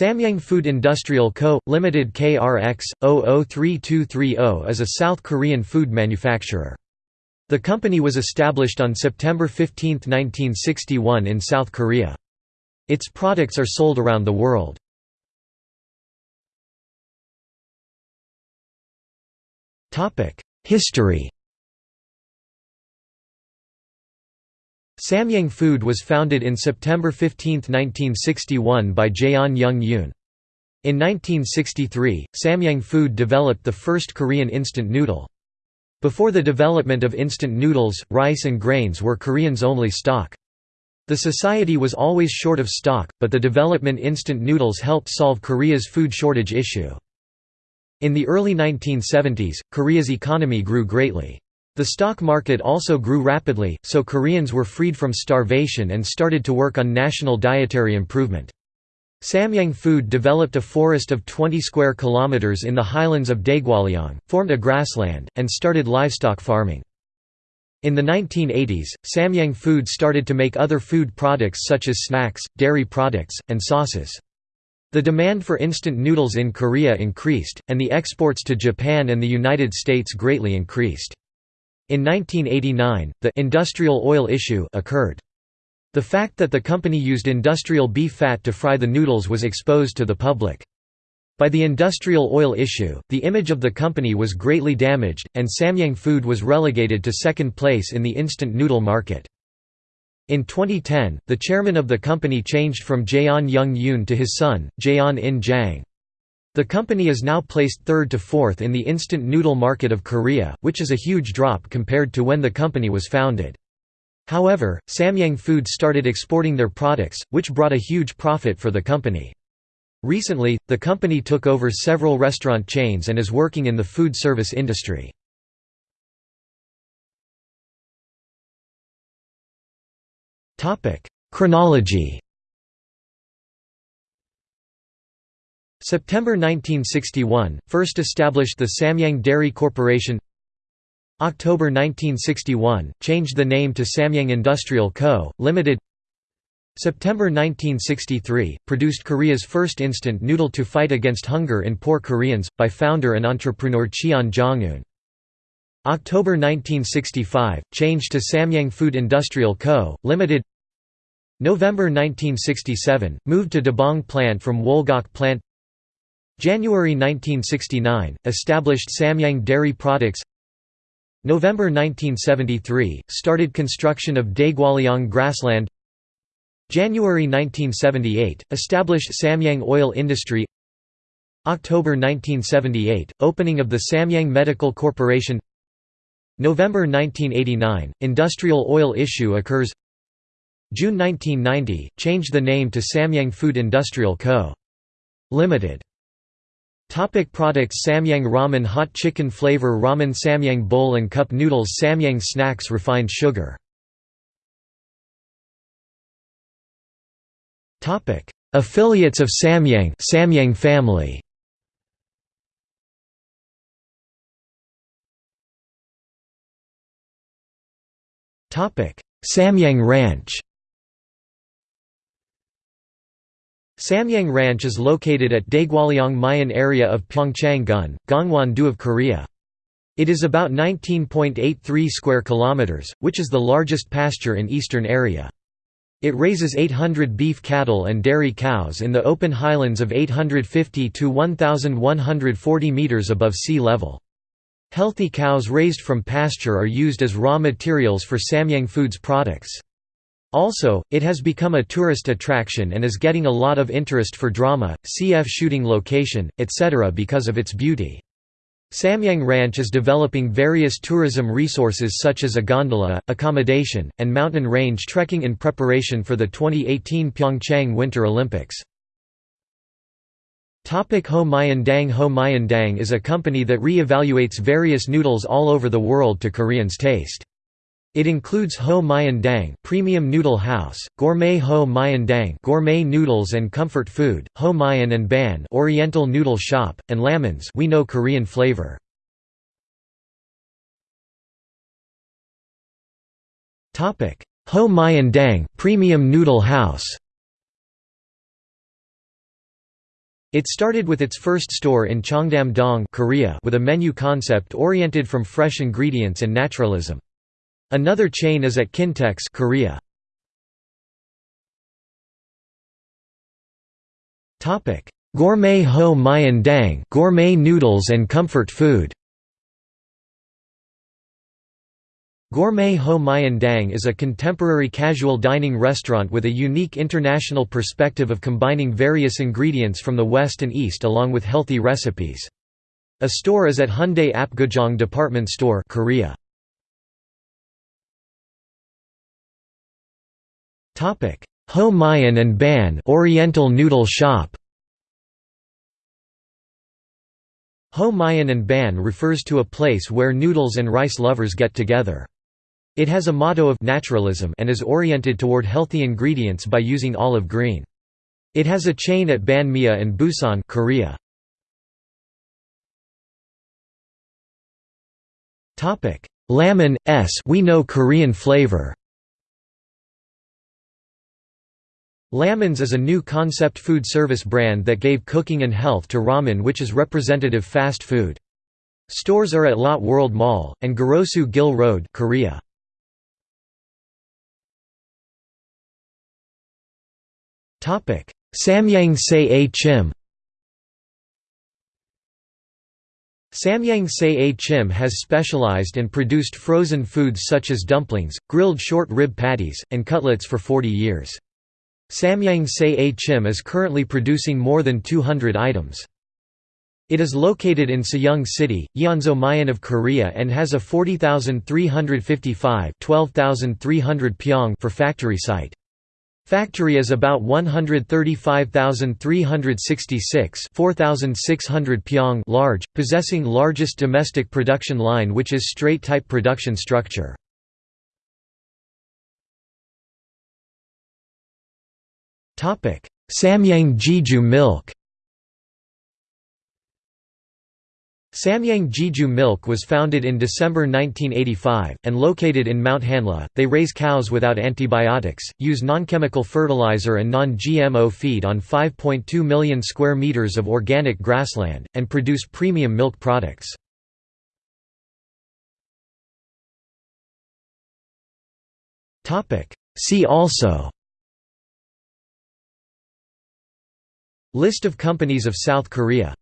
Samyang Food Industrial Co., Limited KRX 003230 is a South Korean food manufacturer. The company was established on September 15, 1961 in South Korea. Its products are sold around the world. History Samyang Food was founded in September 15, 1961 by Jeon Joong Yoon. In 1963, Samyang Food developed the first Korean instant noodle. Before the development of instant noodles, rice and grains were Koreans' only stock. The society was always short of stock, but the development instant noodles helped solve Korea's food shortage issue. In the early 1970s, Korea's economy grew greatly. The stock market also grew rapidly, so Koreans were freed from starvation and started to work on national dietary improvement. Samyang Food developed a forest of 20 square kilometers in the highlands of Daegwallyeong, formed a grassland, and started livestock farming. In the 1980s, Samyang Food started to make other food products such as snacks, dairy products, and sauces. The demand for instant noodles in Korea increased, and the exports to Japan and the United States greatly increased. In 1989, the «industrial oil issue» occurred. The fact that the company used industrial beef fat to fry the noodles was exposed to the public. By the industrial oil issue, the image of the company was greatly damaged, and Samyang Food was relegated to second place in the instant noodle market. In 2010, the chairman of the company changed from Jeon Joong Yoon to his son, Jeon In Jang. The company is now placed third to fourth in the instant noodle market of Korea, which is a huge drop compared to when the company was founded. However, Samyang Food started exporting their products, which brought a huge profit for the company. Recently, the company took over several restaurant chains and is working in the food service industry. Chronology September 1961 – First established the Samyang Dairy Corporation October 1961 – Changed the name to Samyang Industrial Co., Limited September 1963 – Produced Korea's first instant noodle to fight against hunger in poor Koreans, by founder and entrepreneur Cheon Jong-un. October 1965 – Changed to Samyang Food Industrial Co., Limited November 1967 – Moved to Dabong plant from Wolgok plant January 1969 – Established Samyang Dairy Products. November 1973 – Started construction of Daegwallyeong grassland. January 1978 – Established Samyang Oil Industry. October 1978 – Opening of the Samyang Medical Corporation. November 1989 – Industrial oil issue occurs. June 1990 – Changed the name to Samyang Food Industrial Co. Limited Topic products Samyang Ramen Hot chicken flavor Ramen Samyang bowl and cup noodles Samyang snacks Refined sugar. Topic. Affiliates of Samyang Samyang family. Topic. Samyang Ranch Samyang Ranch is located at Daegwallyeong Mayan area of Pyeongchang-gun, Gangwon-do of Korea. It is about 19.83 square kilometers, which is the largest pasture in eastern area. It raises 800 beef cattle and dairy cows in the open highlands of 850 to 1140 meters above sea level. Healthy cows raised from pasture are used as raw materials for Samyang Foods products. Also, it has become a tourist attraction and is getting a lot of interest for drama, CF shooting location, etc. because of its beauty. Samyang Ranch is developing various tourism resources such as a gondola, accommodation, and mountain range trekking in preparation for the 2018 Pyeongchang Winter Olympics. Topic Ho Mayan Dang Ho Mayan Dang is a company that re-evaluates various noodles all over the world to Koreans' taste. It includes Ho Mayan Dang Premium Noodle House, Gourmet Ho Mayan Dang Gourmet Noodles and Comfort Food, Ho Mayan and Ban Oriental Noodle Shop, and Lamans We know Korean flavor. Topic: Ho Mayan Dang Premium Noodle House. It started with its first store in Cheongdam-dong Korea with a menu concept oriented from fresh ingredients and naturalism. Another chain is at Kintex Korea. Topic: Gourmet Ho Mayan Dang gourmet noodles and comfort food Gourmet Ho Mayan Dang is a contemporary casual dining restaurant with a unique international perspective of combining various ingredients from the West and East along with healthy recipes. A store is at Hyundai Apgujeong Department Store Korea. Ho Mayan and Ban Oriental Noodle Shop Ho Mayan and Ban refers to a place where noodles and rice lovers get together. It has a motto of naturalism and is oriented toward healthy ingredients by using olive green. It has a chain at Banh Mia and Busan Korea. Topic: Lamin S we know Korean flavor. Lamin's is a new concept food service brand that gave cooking and health to ramen which is representative fast food. Stores are at Lotte World Mall, and Garosu Gil Road Korea. Samyang Se A Chim Samyang Se A Chim has specialized and produced frozen foods such as dumplings, grilled short rib patties, and cutlets for 40 years. Samyang Se A Chim is currently producing more than 200 items. It is located in Sejong City, Yeonso Mayan of Korea and has a 40,355 12,300 pyong for factory site. Factory is about 135,366 4,600 pyong large, possessing largest domestic production line which is straight-type production structure. Samyang Jeju milk Samyang Jeju Milk was founded in December 1985, and located in Mount Hanla. They raise cows without antibiotics, use non-chemical fertilizer and non-GMO feed on 5.2 million square meters of organic grassland, and produce premium milk products. See also List of companies of South Korea